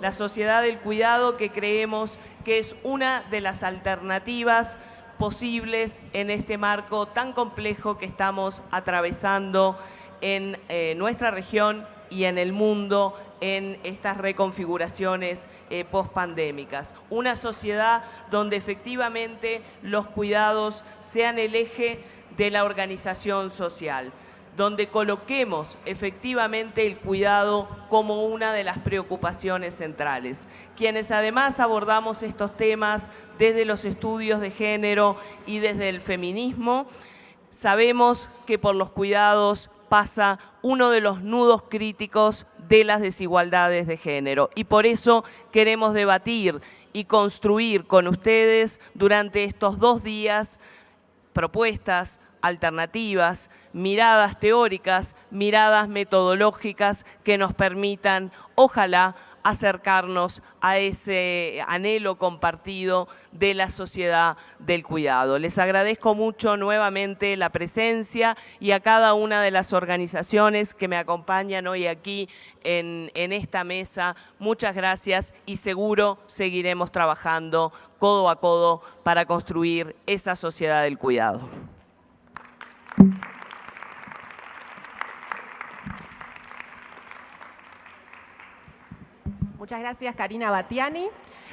la sociedad del cuidado que creemos que es una de las alternativas posibles en este marco tan complejo que estamos atravesando en eh, nuestra región y en el mundo en estas reconfiguraciones eh, post-pandémicas. Una sociedad donde efectivamente los cuidados sean el eje de la organización social donde coloquemos efectivamente el cuidado como una de las preocupaciones centrales. Quienes además abordamos estos temas desde los estudios de género y desde el feminismo, sabemos que por los cuidados pasa uno de los nudos críticos de las desigualdades de género. Y por eso queremos debatir y construir con ustedes durante estos dos días propuestas, alternativas, miradas teóricas, miradas metodológicas que nos permitan, ojalá, acercarnos a ese anhelo compartido de la sociedad del cuidado. Les agradezco mucho nuevamente la presencia y a cada una de las organizaciones que me acompañan hoy aquí en, esta mesa. Muchas gracias y seguro seguiremos trabajando codo a codo para construir esa sociedad del cuidado. Muchas gracias, Karina Batiani.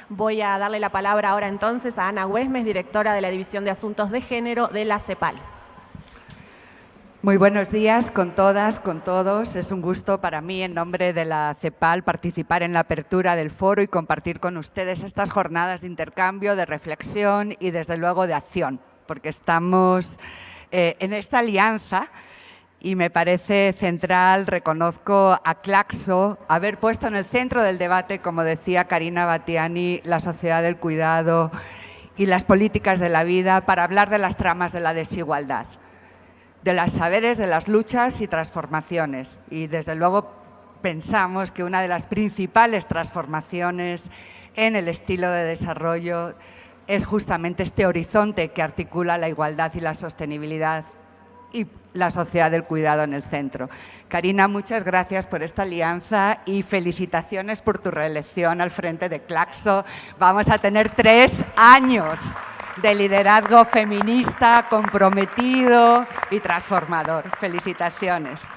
Voy a darle la palabra ahora entonces a Ana Huesmes, directora de la División de Asuntos de Género de la CEPAL. Muy buenos días con todas, con todos. Es un gusto para mí, en nombre de la CEPAL, participar en la apertura del foro y compartir con ustedes estas jornadas de intercambio, de reflexión y, desde luego, de acción, porque estamos eh, en esta alianza y me parece central, reconozco a Claxo, haber puesto en el centro del debate, como decía Karina Batiani, la sociedad del cuidado y las políticas de la vida para hablar de las tramas de la desigualdad, de los saberes, de las luchas y transformaciones. Y desde luego pensamos que una de las principales transformaciones en el estilo de desarrollo es justamente este horizonte que articula la igualdad y la sostenibilidad y la sociedad del cuidado en el centro. Karina, muchas gracias por esta alianza y felicitaciones por tu reelección al frente de Claxo. Vamos a tener tres años de liderazgo feminista, comprometido y transformador. Felicitaciones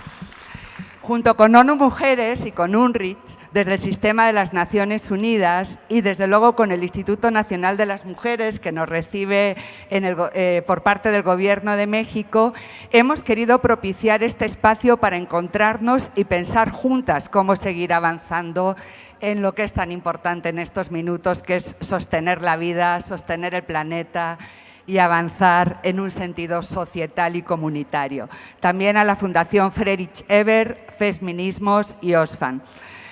junto con ONU Mujeres y con UNRICH, desde el Sistema de las Naciones Unidas y desde luego con el Instituto Nacional de las Mujeres que nos recibe eh, por parte del Gobierno de México, hemos querido propiciar este espacio para encontrarnos y pensar juntas cómo seguir avanzando en lo que es tan importante en estos minutos, que es sostener la vida, sostener el planeta y avanzar en un sentido societal y comunitario. También a la Fundación Friedrich Eber, Fesminismos y OSFAN.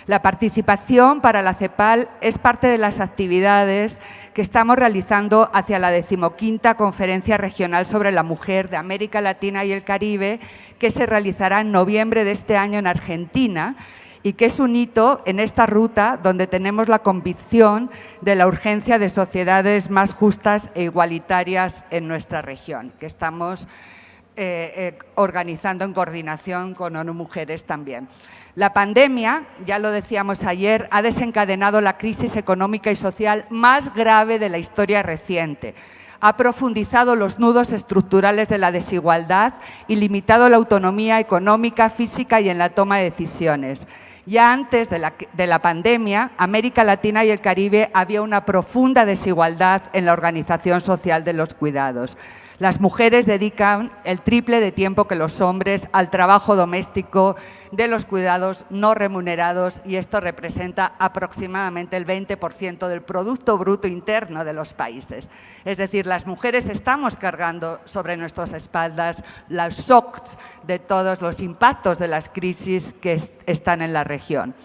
La participación para la CEPAL es parte de las actividades que estamos realizando hacia la decimoquinta Conferencia Regional sobre la Mujer de América Latina y el Caribe, que se realizará en noviembre de este año en Argentina y que es un hito en esta ruta donde tenemos la convicción de la urgencia de sociedades más justas e igualitarias en nuestra región, que estamos eh, eh, organizando en coordinación con ONU Mujeres también. La pandemia, ya lo decíamos ayer, ha desencadenado la crisis económica y social más grave de la historia reciente ha profundizado los nudos estructurales de la desigualdad y limitado la autonomía económica, física y en la toma de decisiones. Ya antes de la, de la, pandemia, América Latina y el Caribe había una profunda desigualdad en la organización social de los cuidados. Las mujeres dedican el triple de tiempo que los hombres al trabajo doméstico de los cuidados no remunerados y esto representa aproximadamente el 20% del Producto Bruto Interno de los países. Es decir, las mujeres estamos cargando sobre nuestras espaldas los shocks de todos los impactos de las crisis que están en la región.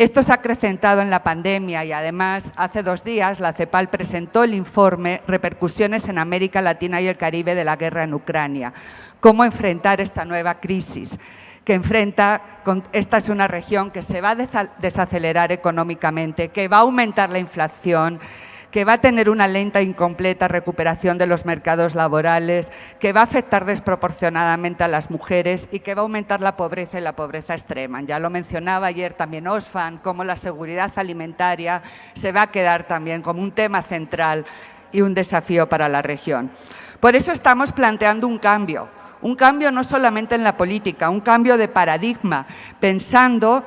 Esto se ha acrecentado en la pandemia y además hace dos días la CEPAL presentó el informe Repercusiones en América Latina y el Caribe de la guerra en Ucrania. Cómo enfrentar esta nueva crisis que enfrenta, esta es una región que se va a desacelerar económicamente, que va a aumentar la inflación, que va a tener una lenta e incompleta recuperación de los mercados laborales, que va a afectar desproporcionadamente a las mujeres y que va a aumentar la pobreza y la pobreza extrema. Ya lo mencionaba ayer también Osfan, cómo la seguridad alimentaria se va a quedar también como un tema central y un desafío para la región. Por eso estamos planteando un cambio, un cambio no solamente en la política, un cambio de paradigma, pensando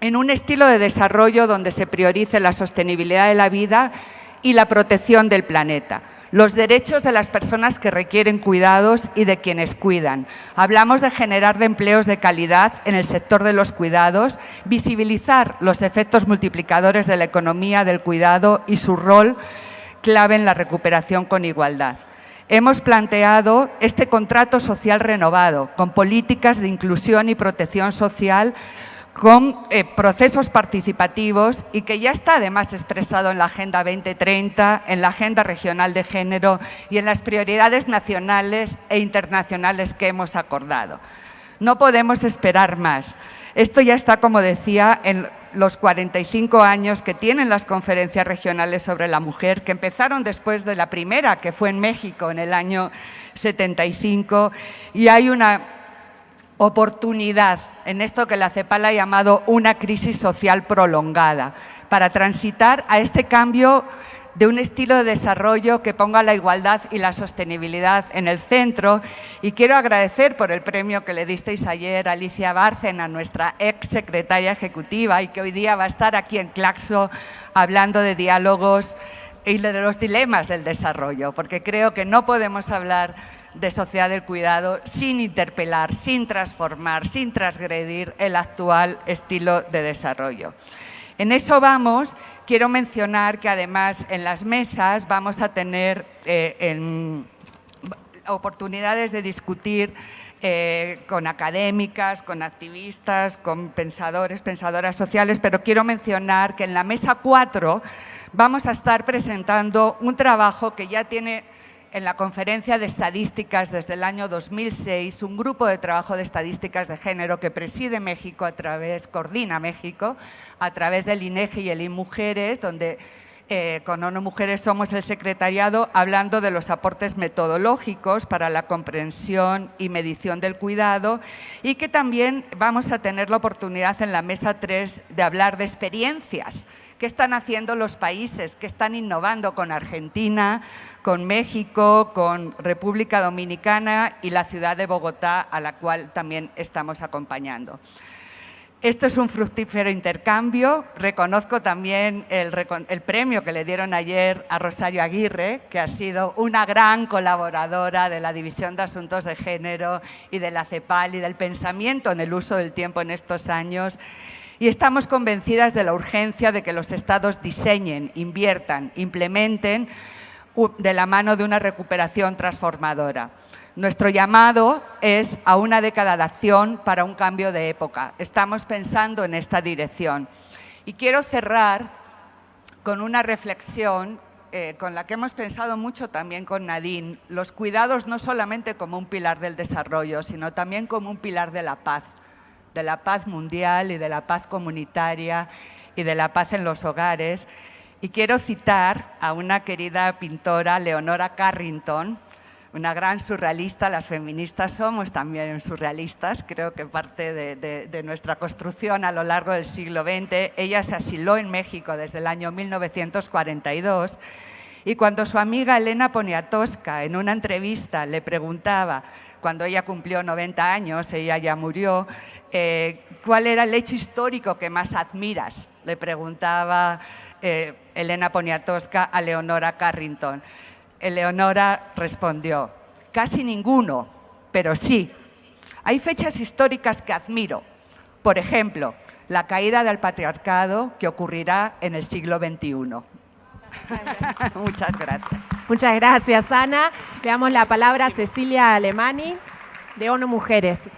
en un estilo de desarrollo donde se priorice la sostenibilidad de la vida y la protección del planeta los derechos de las personas que requieren cuidados y de quienes cuidan. Hablamos de generar empleos de calidad en el sector de los cuidados, visibilizar los efectos multiplicadores de la economía del cuidado y su rol clave en la recuperación con igualdad. Hemos planteado este contrato social renovado, con políticas de inclusión y protección social con eh, procesos participativos y que ya está además expresado en la Agenda 2030, en la Agenda Regional de Género y en las prioridades nacionales e internacionales que hemos acordado. No podemos esperar más. Esto ya está, como decía, en los 45 años que tienen las conferencias regionales sobre la mujer, que empezaron después de la primera, que fue en México en el año 75, y hay una oportunidad en esto que la CEPAL ha llamado una crisis social prolongada, para transitar a este cambio de un estilo de desarrollo que ponga la igualdad y la sostenibilidad en el centro. Y quiero agradecer por el premio que le disteis ayer a Alicia Bárcena, nuestra ex secretaria ejecutiva, y que hoy día va a estar aquí en Claxo hablando de diálogos y de los dilemas del desarrollo, porque creo que no podemos hablar de sociedad del cuidado sin interpelar, sin transformar, sin transgredir el actual estilo de desarrollo. En eso vamos, quiero mencionar que además en las mesas vamos a tener eh, oportunidades de discutir eh, con académicas, con activistas, con pensadores, pensadoras sociales, pero quiero mencionar que en la mesa 4 vamos a estar presentando un trabajo que ya tiene en la conferencia de estadísticas desde el año 2006, un grupo de trabajo de estadísticas de género que preside México a través, coordina México, a través del INEGI y el INMujeres, donde eh, con ONU Mujeres somos el secretariado hablando de los aportes metodológicos para la comprensión y medición del cuidado y que también vamos a tener la oportunidad en la mesa 3 de hablar de experiencias ¿Qué están haciendo los países? ¿Qué están innovando con Argentina, con México, con República Dominicana y la ciudad de Bogotá, a la cual también estamos acompañando? Esto es un fructífero intercambio. Reconozco también el, premio que le dieron ayer a Rosario Aguirre, que ha sido una gran colaboradora de la División de Asuntos de Género y de la CEPAL y del pensamiento en el uso del tiempo en estos años y estamos convencidas de la urgencia de que los Estados diseñen, inviertan, implementen de la mano de una recuperación transformadora. Nuestro llamado es a una década de acción para un cambio de época. Estamos pensando en esta dirección. Y quiero cerrar con una reflexión eh, con la que hemos pensado mucho también con Nadine, los cuidados no solamente como un pilar del desarrollo, sino también como un pilar de la paz de la paz mundial y de la paz comunitaria y de la paz en los hogares. Y quiero citar a una querida pintora, Leonora Carrington, una gran surrealista, las feministas somos también surrealistas, creo que parte de, nuestra construcción a lo largo del siglo XX. Ella se asiló en México desde el año 1942 y cuando su amiga Elena Poniatowska en una entrevista le preguntaba cuando ella cumplió 90 años, ella ya murió, eh, ¿cuál era el hecho histórico que más admiras? Le preguntaba eh, Elena Poniatowska a Leonora Carrington. Eleonora respondió, casi ninguno, pero sí. Hay fechas históricas que admiro. Por ejemplo, la caída del patriarcado que ocurrirá en el siglo XXI. Muchas gracias. Muchas gracias, Ana. Le damos la palabra a Cecilia Alemani, de ONU Mujeres.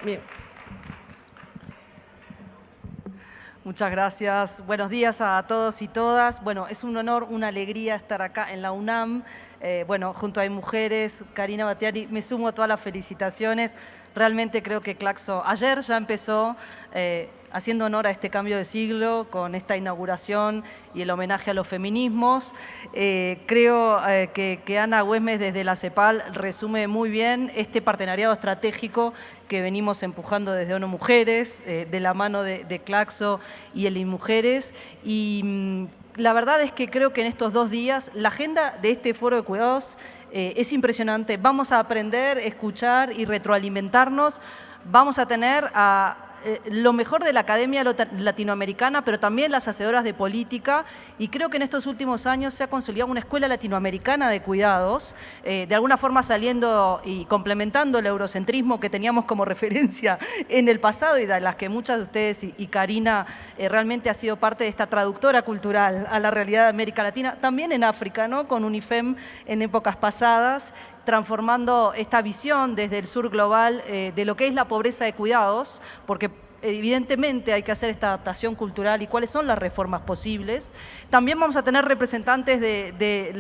Muchas gracias. Buenos días a todos y todas. Bueno, es un honor, una alegría estar acá en la UNAM. Eh, bueno, junto a Mujeres, Karina Batiari, me sumo a todas las felicitaciones Realmente creo que Claxo ayer ya empezó eh, haciendo honor a este cambio de siglo con esta inauguración y el homenaje a los feminismos. Eh, creo eh, que, Ana Güemes desde la CEPAL resume muy bien este partenariado estratégico que venimos empujando desde ONU Mujeres, eh, de la mano de, Claxo y el Mujeres. Y mm, la verdad es que creo que en estos dos días la agenda de este foro de cuidados es impresionante. Vamos a aprender, escuchar y retroalimentarnos. Vamos a tener a eh, lo mejor de la academia latinoamericana, pero también las hacedoras de política, y creo que en estos últimos años se ha consolidado una escuela latinoamericana de cuidados, eh, de alguna forma saliendo y complementando el eurocentrismo que teníamos como referencia en el pasado y de las que muchas de ustedes y, Karina eh, realmente ha sido parte de esta traductora cultural a la realidad de América Latina, también en África, ¿no? con UNIFEM en épocas pasadas, transformando esta visión desde el sur global eh, de lo que es la pobreza de cuidados, porque evidentemente hay que hacer esta adaptación cultural y cuáles son las reformas posibles. También vamos a tener representantes de,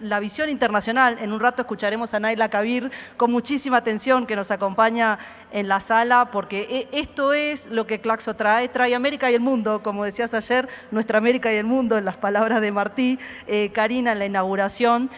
la, visión internacional. En un rato escucharemos a Naila Kabir con muchísima atención que nos acompaña en la sala, porque e, esto es lo que Claxo trae, trae América y el mundo, como decías ayer, nuestra América y el mundo, en las palabras de Martí, eh, Karina en la inauguración.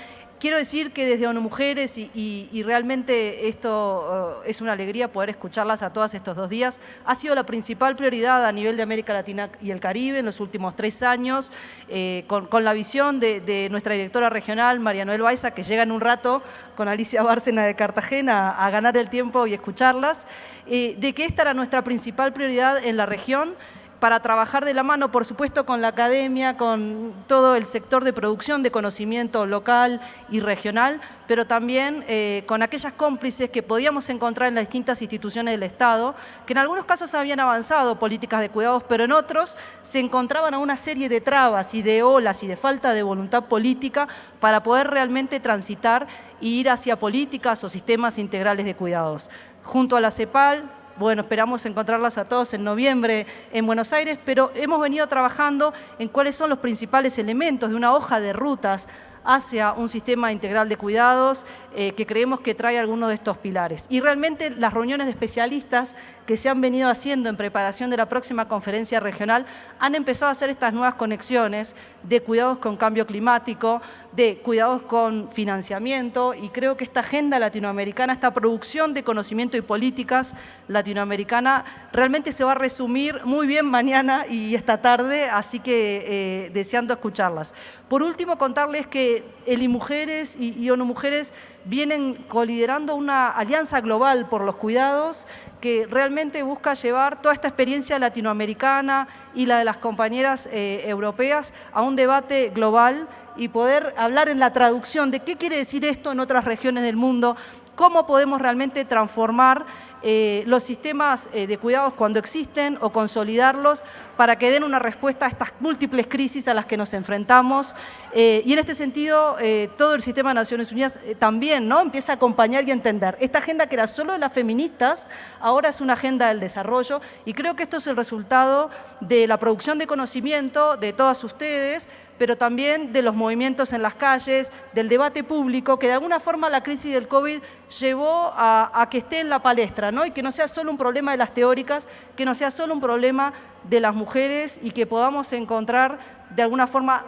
Quiero decir que desde ONU Mujeres, y, realmente esto uh, es una alegría poder escucharlas a todas estos dos días, ha sido la principal prioridad a nivel de América Latina y el Caribe en los últimos tres años, eh, con, la visión de, nuestra directora regional, María Noel Baiza, que llega en un rato con Alicia Bárcena de Cartagena a, ganar el tiempo y escucharlas, eh, de que esta era nuestra principal prioridad en la región, para trabajar de la mano, por supuesto, con la academia, con todo el sector de producción de conocimiento local y regional, pero también eh, con aquellas cómplices que podíamos encontrar en las distintas instituciones del Estado, que en algunos casos habían avanzado políticas de cuidados, pero en otros se encontraban a una serie de trabas y de olas y de falta de voluntad política para poder realmente transitar e ir hacia políticas o sistemas integrales de cuidados. Junto a la CEPAL, bueno, esperamos encontrarlas a todos en noviembre en Buenos Aires, pero hemos venido trabajando en cuáles son los principales elementos de una hoja de rutas hacia un sistema integral de cuidados eh, que creemos que trae algunos de estos pilares. Y realmente las reuniones de especialistas que se han venido haciendo en preparación de la próxima conferencia regional han empezado a hacer estas nuevas conexiones de cuidados con cambio climático, de cuidados con financiamiento y creo que esta agenda latinoamericana, esta producción de conocimiento y políticas latinoamericana realmente se va a resumir muy bien mañana y esta tarde, así que eh, deseando escucharlas. Por último, contarles que el Mujeres y ONU Mujeres vienen coliderando una alianza global por los cuidados que realmente busca llevar toda esta experiencia latinoamericana y la de las compañeras eh, europeas a un debate global y poder hablar en la traducción de qué quiere decir esto en otras regiones del mundo, cómo podemos realmente transformar eh, los sistemas eh, de cuidados cuando existen o consolidarlos para que den una respuesta a estas múltiples crisis a las que nos enfrentamos. Eh, y en este sentido, todo el sistema de Naciones Unidas también ¿no? empieza a acompañar y entender. Esta agenda que era solo de las feministas, ahora es una agenda del desarrollo y creo que esto es el resultado de la producción de conocimiento de todas ustedes, pero también de los movimientos en las calles, del debate público, que de alguna forma la crisis del COVID llevó a, que esté en la palestra, ¿no? y que no sea solo un problema de las teóricas, que no sea solo un problema de las mujeres y que podamos encontrar de alguna forma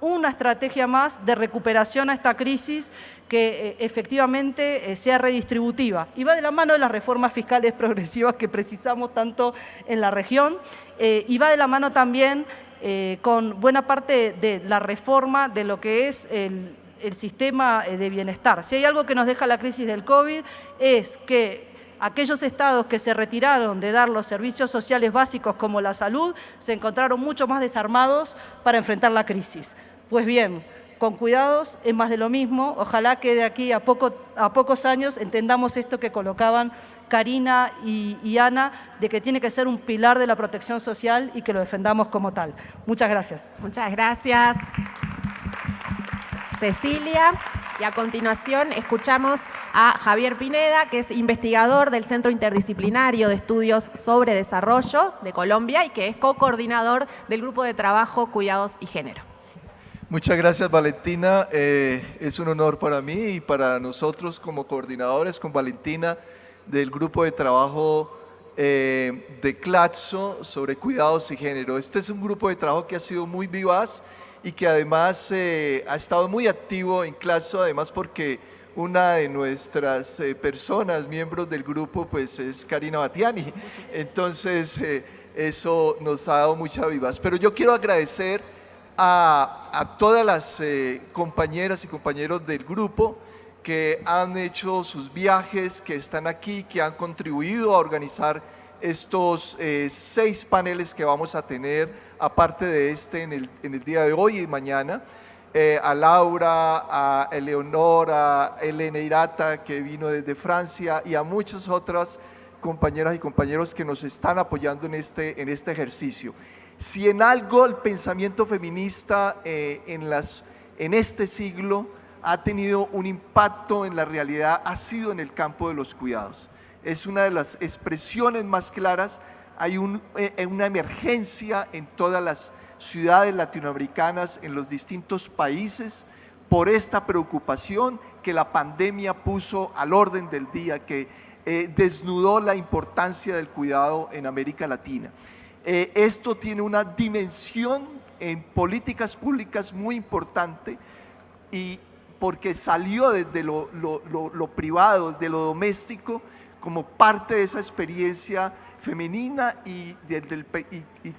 una estrategia más de recuperación a esta crisis que eh, efectivamente eh, sea redistributiva. Y va de la mano de las reformas fiscales progresivas que precisamos tanto en la región eh, y va de la mano también eh, con buena parte de la reforma de lo que es el, sistema eh, de bienestar. Si hay algo que nos deja la crisis del COVID es que aquellos estados que se retiraron de dar los servicios sociales básicos como la salud se encontraron mucho más desarmados para enfrentar la crisis. Pues bien, con cuidados es más de lo mismo. Ojalá que de aquí a, poco, a pocos años entendamos esto que colocaban Karina y, Ana, de que tiene que ser un pilar de la protección social y que lo defendamos como tal. Muchas gracias. Muchas gracias. Cecilia. Y a continuación escuchamos a Javier Pineda, que es investigador del Centro Interdisciplinario de Estudios sobre Desarrollo de Colombia y que es co-coordinador del Grupo de Trabajo Cuidados y Género. Muchas gracias Valentina, eh, es un honor para mí y para nosotros como coordinadores con Valentina del grupo de trabajo eh, de CLATSO sobre cuidados y género. Este es un grupo de trabajo que ha sido muy vivaz y que además eh, ha estado muy activo en CLATSO, además porque una de nuestras eh, personas, miembros del grupo, pues es Karina Batiani. Entonces, eso nos ha dado mucha vivaz. Pero yo quiero agradecer a, todas las eh, compañeras y compañeros del grupo que han hecho sus viajes, que están aquí, que han contribuido a organizar estos eh, seis paneles que vamos a tener, aparte de este en el, día de hoy y mañana. Eh, a Laura, a Eleonora, a Elena Irata, que vino desde Francia, y a muchas otras compañeras y compañeros que nos están apoyando en este, en este ejercicio. Si en algo el pensamiento feminista eh, en, este siglo ha tenido un impacto en la realidad, ha sido en el campo de los cuidados. Es una de las expresiones más claras. Hay eh, una emergencia en todas las ciudades latinoamericanas, en los distintos países, por esta preocupación que la pandemia puso al orden del día, que eh, desnudó la importancia del cuidado en América Latina. Eh, esto tiene una dimensión en políticas públicas muy importante y porque salió desde lo, privado, de lo doméstico, como parte de esa experiencia femenina y,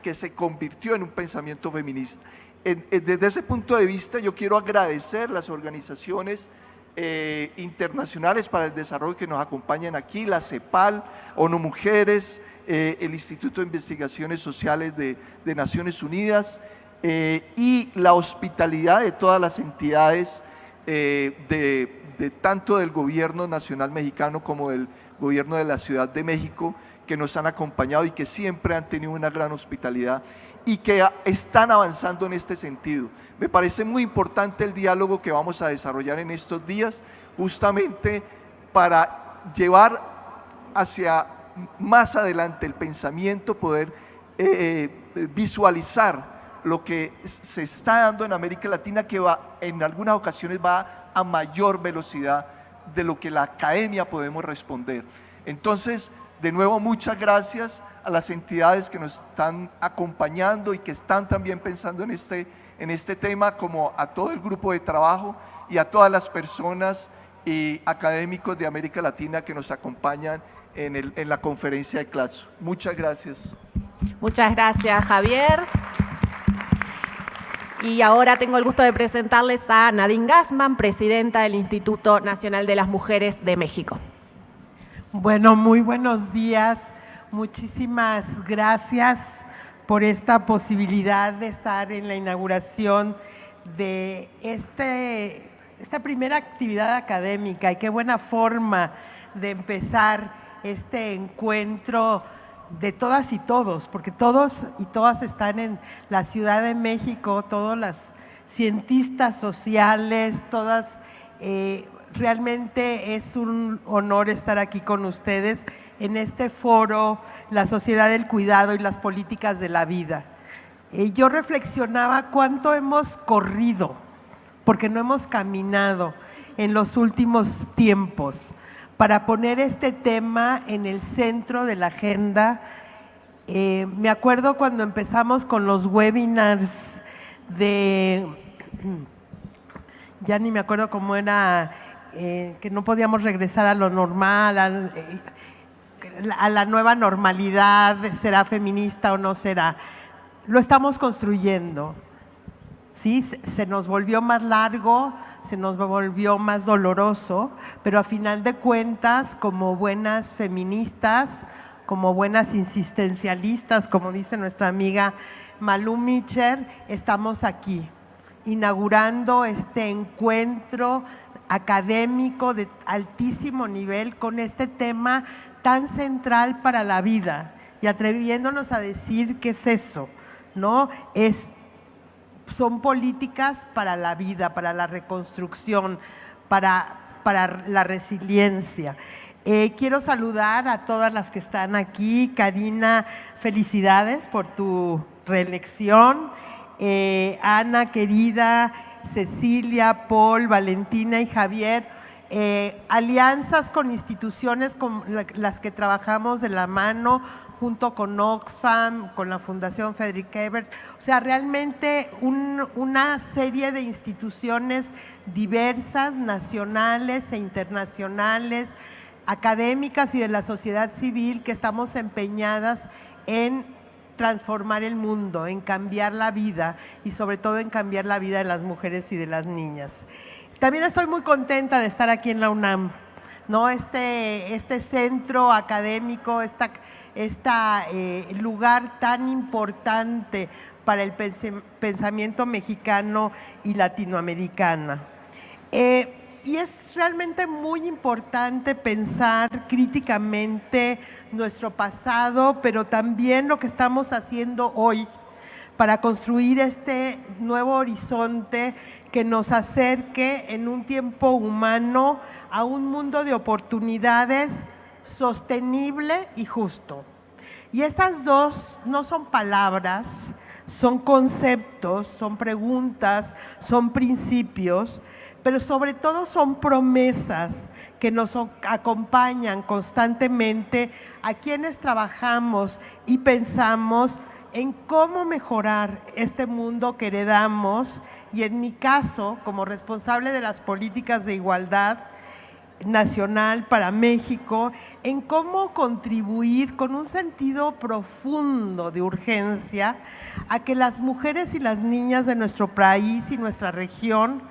que se convirtió en un pensamiento feminista. desde ese punto de vista yo quiero agradecer las organizaciones eh, internacionales para el desarrollo que nos acompañan aquí, la CEPAL, ONU Mujeres, eh, el Instituto de Investigaciones Sociales de, Naciones Unidas eh, y la hospitalidad de todas las entidades de, tanto del gobierno nacional mexicano como del gobierno de la Ciudad de México que nos han acompañado y que siempre han tenido una gran hospitalidad y que están avanzando en este sentido. Me parece muy importante el diálogo que vamos a desarrollar en estos días justamente para llevar hacia más adelante el pensamiento, poder eh, eh, visualizar lo que se está dando en América Latina que va, en algunas ocasiones va a mayor velocidad de lo que la academia podemos responder. Entonces, de nuevo, muchas gracias a las entidades que nos están acompañando y que están también pensando en este, en este tema, como a todo el grupo de trabajo y a todas las personas y académicos de América Latina que nos acompañan en, la conferencia de CLATSO. Muchas gracias. Muchas gracias, Javier. Y ahora tengo el gusto de presentarles a Nadine Gassman, presidenta del Instituto Nacional de las Mujeres de México. Bueno, muy buenos días. Muchísimas gracias por esta posibilidad de estar en la inauguración de este, esta primera actividad académica y qué buena forma de empezar este encuentro de todas y todos, porque todos y todas están en la Ciudad de México, todas las cientistas sociales, todas, eh, realmente es un honor estar aquí con ustedes en este foro, la sociedad del cuidado y las políticas de la vida. Eh, yo reflexionaba cuánto hemos corrido, porque no hemos caminado en los últimos tiempos para poner este tema en el centro de la agenda. Eh, me acuerdo cuando empezamos con los webinars de, ya ni me acuerdo cómo era, eh, que no podíamos regresar a lo normal, eh, a la nueva normalidad, será feminista o no será. Lo estamos construyendo. ¿sí? Se nos volvió más largo, se nos volvió más doloroso, pero a final de cuentas, como buenas feministas, como buenas insistencialistas, como dice nuestra amiga Malú Mitcher, estamos aquí, inaugurando este encuentro académico de altísimo nivel con este tema tan central para la vida y atreviéndonos a decir qué es eso, ¿no? Es son políticas para la vida, para la reconstrucción, para, para la resiliencia. Eh, quiero saludar a todas las que están aquí. Karina, felicidades por tu reelección. Eh, Ana, querida, Cecilia, Paul, Valentina y Javier. eh, alianzas con instituciones con las que trabajamos de la mano, junto con Oxfam, con la Fundación Frederick Ebert, o sea, realmente una serie de instituciones diversas, nacionales e internacionales, académicas y de la sociedad civil que estamos empeñadas en transformar el mundo, en cambiar la vida y sobre todo en cambiar la vida de las mujeres y de las niñas. También estoy muy contenta de estar aquí en la UNAM, ¿no? este, este centro académico, este esta, lugar tan importante para el pensamiento mexicano y latinoamericano. Eh, y es realmente muy importante pensar críticamente nuestro pasado, pero también lo que estamos haciendo hoy para construir este nuevo horizonte que nos acerque en un tiempo humano a un mundo de oportunidades sostenible y justo. Y estas dos no son palabras, son conceptos, son preguntas, son principios pero sobre todo son promesas que nos acompañan constantemente a quienes trabajamos y pensamos en cómo mejorar este mundo que heredamos. Y en mi caso, como responsable de las políticas de igualdad nacional para México, en cómo contribuir con un sentido profundo de urgencia a que las mujeres y las niñas de nuestro país y nuestra región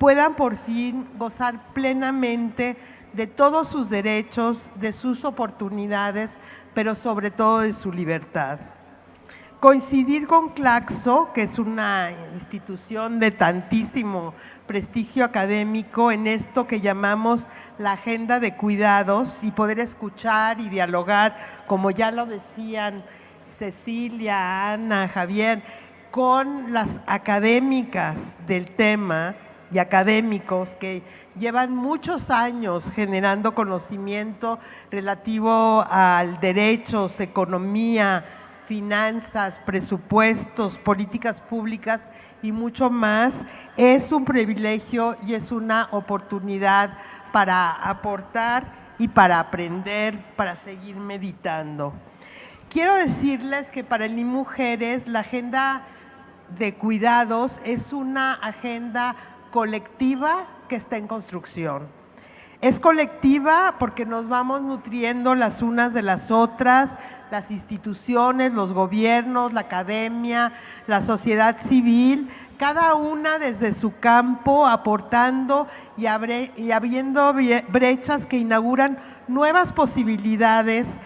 puedan por fin gozar plenamente de todos sus derechos, de sus oportunidades, pero sobre todo de su libertad. Coincidir con Claxo, que es una institución de tantísimo prestigio académico en esto que llamamos la agenda de cuidados y poder escuchar y dialogar, como ya lo decían Cecilia, Ana, Javier, con las académicas del tema, y académicos que llevan muchos años generando conocimiento relativo al derechos, economía, finanzas, presupuestos, políticas públicas y mucho más, es un privilegio y es una oportunidad para aportar y para aprender, para seguir meditando. Quiero decirles que para el Ni Mujeres la agenda de cuidados es una agenda colectiva que está en construcción. Es colectiva porque nos vamos nutriendo las unas de las otras, las instituciones, los gobiernos, la academia, la sociedad civil, cada una desde su campo aportando y, abriendo brechas que inauguran nuevas posibilidades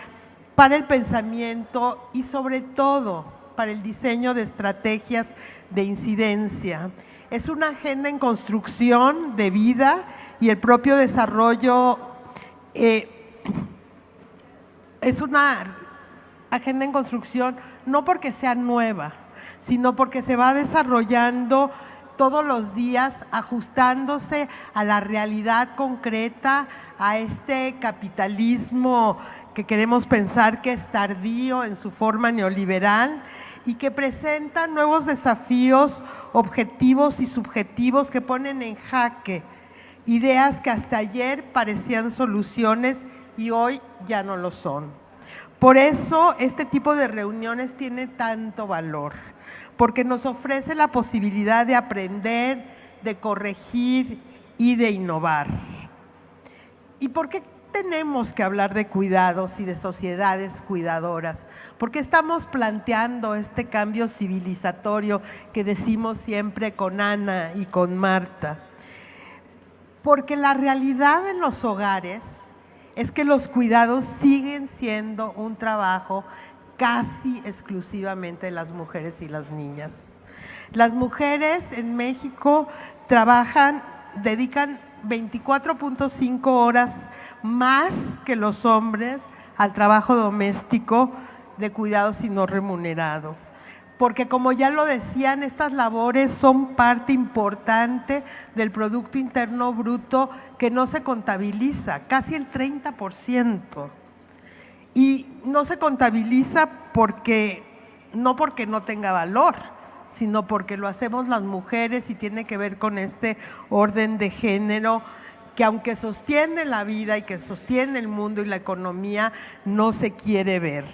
para el pensamiento y sobre todo para el diseño de estrategias de incidencia. Es una agenda en construcción de vida y el propio desarrollo eh, es una agenda en construcción no porque sea nueva, sino porque se va desarrollando todos los días ajustándose a la realidad concreta, a este capitalismo que queremos pensar que es tardío en su forma neoliberal y que presenta nuevos desafíos objetivos y subjetivos que ponen en jaque ideas que hasta ayer parecían soluciones y hoy ya no lo son. Por eso este tipo de reuniones tiene tanto valor, porque nos ofrece la posibilidad de aprender, de corregir y de innovar. ¿Y por qué tenemos que hablar de cuidados y de sociedades cuidadoras? porque estamos planteando este cambio civilizatorio que decimos siempre con Ana y con Marta? Porque la realidad en los hogares es que los cuidados siguen siendo un trabajo casi exclusivamente de las mujeres y las niñas. Las mujeres en México trabajan, dedican 24.5 horas más que los hombres al trabajo doméstico de cuidados y no remunerado. Porque como ya lo decían, estas labores son parte importante del Producto Interno Bruto que no se contabiliza, casi el 30%. Y no se contabiliza porque, no porque no tenga valor, sino porque lo hacemos las mujeres y tiene que ver con este orden de género que aunque sostiene la vida y que sostiene el mundo y la economía, no se quiere ver.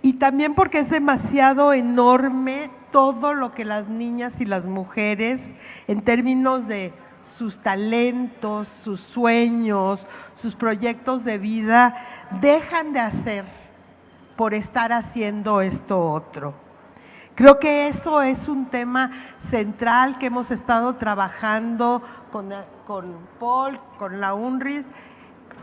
Y también porque es demasiado enorme todo lo que las niñas y las mujeres, en términos de sus talentos, sus sueños, sus proyectos de vida, dejan de hacer por estar haciendo esto otro. Creo que eso es un tema central que hemos estado trabajando con, con Paul, con la UNRIS,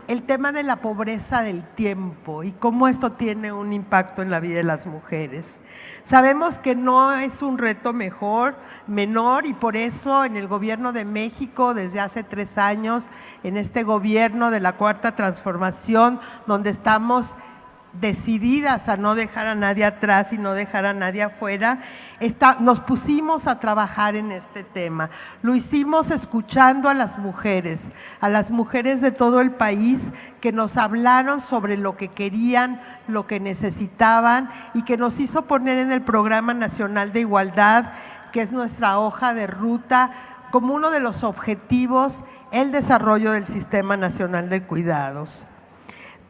el tema de la pobreza del tiempo y cómo esto tiene un impacto en la vida de las mujeres. Sabemos que no es un reto mejor, menor y por eso en el gobierno de México desde hace tres años, en este gobierno de la Cuarta Transformación, donde estamos decididas a no dejar a nadie atrás y no dejar a nadie afuera, nos pusimos a trabajar en este tema. Lo hicimos escuchando a las mujeres, a las mujeres de todo el país que nos hablaron sobre lo que querían, lo que necesitaban y que nos hizo poner en el Programa Nacional de Igualdad, que es nuestra hoja de ruta, como uno de los objetivos el desarrollo del Sistema Nacional de Cuidados.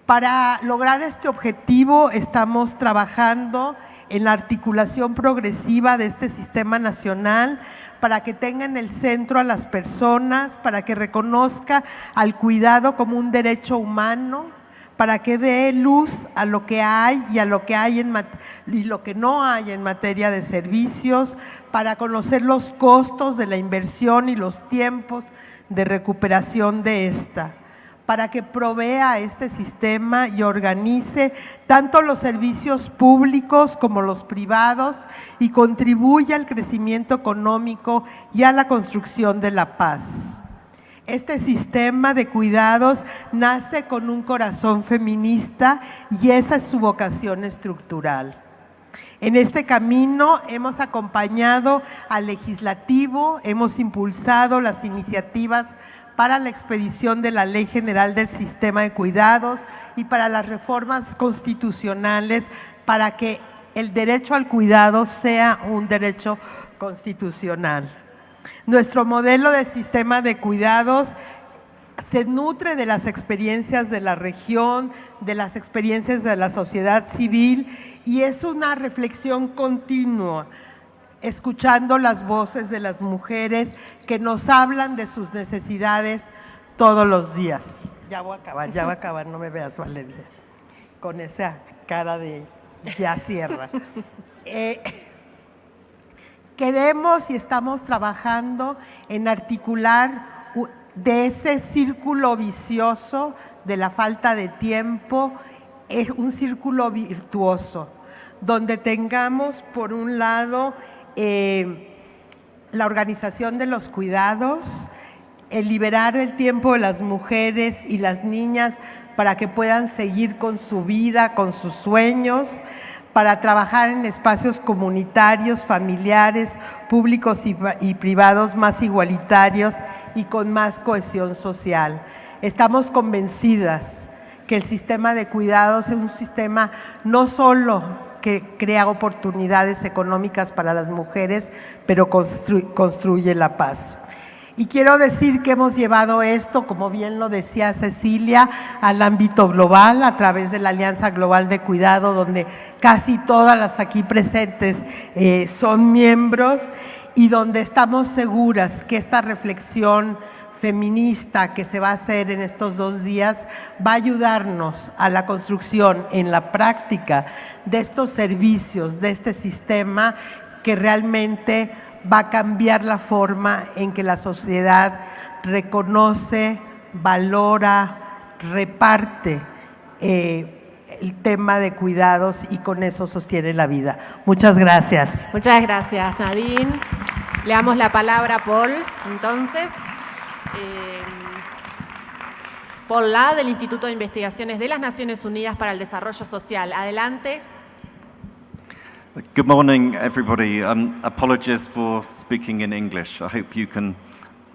Para lograr este objetivo estamos trabajando en la articulación progresiva de este sistema nacional para que tenga en el centro a las personas, para que reconozca al cuidado como un derecho humano, para que dé luz a lo que hay y a lo que hay y lo que no hay en materia de servicios, para conocer los costos de la inversión y los tiempos de recuperación de esta para que provea este sistema y organice tanto los servicios públicos como los privados y contribuya al crecimiento económico y a la construcción de la paz. Este sistema de cuidados nace con un corazón feminista y esa es su vocación estructural. En este camino hemos acompañado al legislativo, hemos impulsado las iniciativas para la expedición de la Ley General del Sistema de Cuidados y para las reformas constitucionales para que el derecho al cuidado sea un derecho constitucional. Nuestro modelo de sistema de cuidados se nutre de las experiencias de la región, de las experiencias de la sociedad civil y es una reflexión continua escuchando las voces de las mujeres que nos hablan de sus necesidades todos los días. Ya voy a acabar, ya voy a acabar, no me veas Valeria, con esa cara de ya cierra. Eh, queremos y estamos trabajando en articular de ese círculo vicioso de la falta de tiempo, es un círculo virtuoso, donde tengamos por un lado eh, la organización de los cuidados, el liberar el tiempo de las mujeres y las niñas para que puedan seguir con su vida, con sus sueños, para trabajar en espacios comunitarios, familiares, públicos y, y, privados más igualitarios y con más cohesión social. Estamos convencidas que el sistema de cuidados es un sistema no solo que crea oportunidades económicas para las mujeres, pero construye la paz. Y quiero decir que hemos llevado esto, como bien lo decía Cecilia, al ámbito global a través de la Alianza Global de Cuidado, donde casi todas las aquí presentes eh, son miembros y donde estamos seguras que esta reflexión feminista que se va a hacer en estos dos días va a ayudarnos a la construcción en la práctica de estos servicios, de este sistema que realmente va a cambiar la forma en que la sociedad reconoce, valora, reparte eh, el tema de cuidados y con eso sostiene la vida. Muchas gracias. Muchas gracias, Nadine. Le damos la palabra a Paul, entonces. Eh, Paul La, del Instituto de Investigaciones de las Naciones Unidas para el Desarrollo Social. Adelante. Good morning, everybody. Um, apologies for speaking in English. I hope you can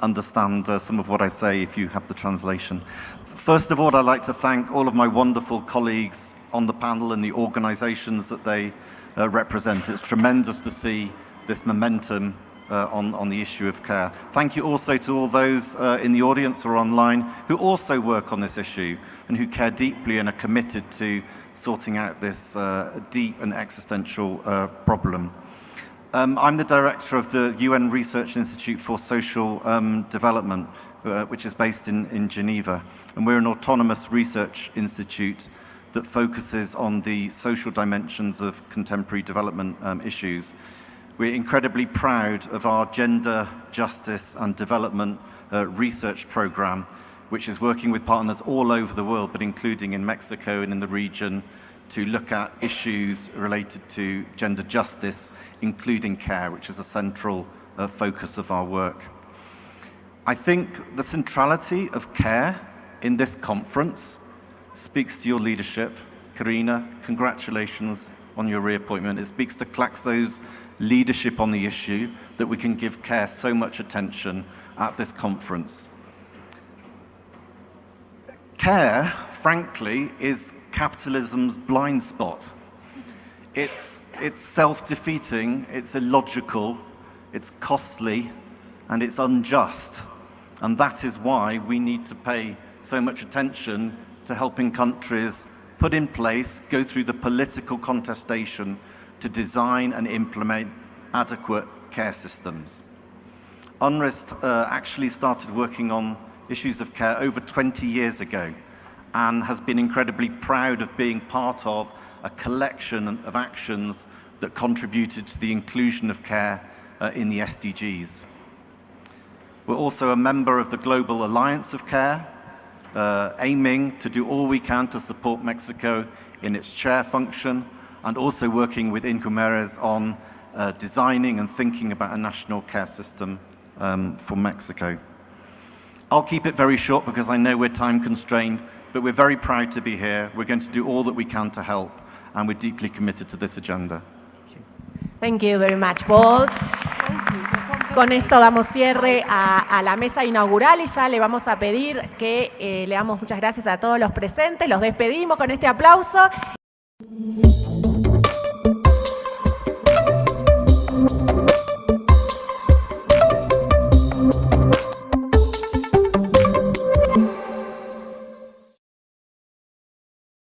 understand uh, some of what I say if you have the translation. First of all, I'd like to thank all of my wonderful colleagues on the panel and the organizations that they uh, represent. It's tremendous to see this momentum uh, on, on the issue of care. Thank you also to all those uh, in the audience or online who also work on this issue and who care deeply and are committed to sorting out this uh, deep and existential uh, problem. Um, I'm the director of the UN Research Institute for Social um, Development, uh, which is based in, in Geneva. And we're an autonomous research institute that focuses on the social dimensions of contemporary development um, issues. We're incredibly proud of our gender, justice and development uh, research program, which is working with partners all over the world, but including in Mexico and in the region, to look at issues related to gender justice, including care, which is a central uh, focus of our work. I think the centrality of care in this conference speaks to your leadership. Karina, congratulations on your reappointment. It speaks to Claxo's leadership on the issue that we can give care so much attention at this conference. Care, frankly, is capitalism's blind spot. It's, it's self-defeating, it's illogical, it's costly, and it's unjust. And that is why we need to pay so much attention to helping countries put in place, go through the political contestation to design and implement adequate care systems. UNRWA uh, actually started working on issues of care over 20 years ago and has been incredibly proud of being part of a collection of actions that contributed to the inclusion of care uh, in the SDGs. We're also a member of the Global Alliance of Care, uh, aiming to do all we can to support Mexico in its chair function and also working with Incumeres on uh, designing and thinking about a national care system um, for Mexico. I'll keep it very short because I know we're time constrained, but we're very proud to be here. We're going to do all that we can to help, and we're deeply committed to this agenda. Thank you very much, Paul. Con esto damos cierre a, a, la mesa inaugural y ya le vamos a pedir que eh, le damos muchas gracias a todos los presentes. Los despedimos con este aplauso.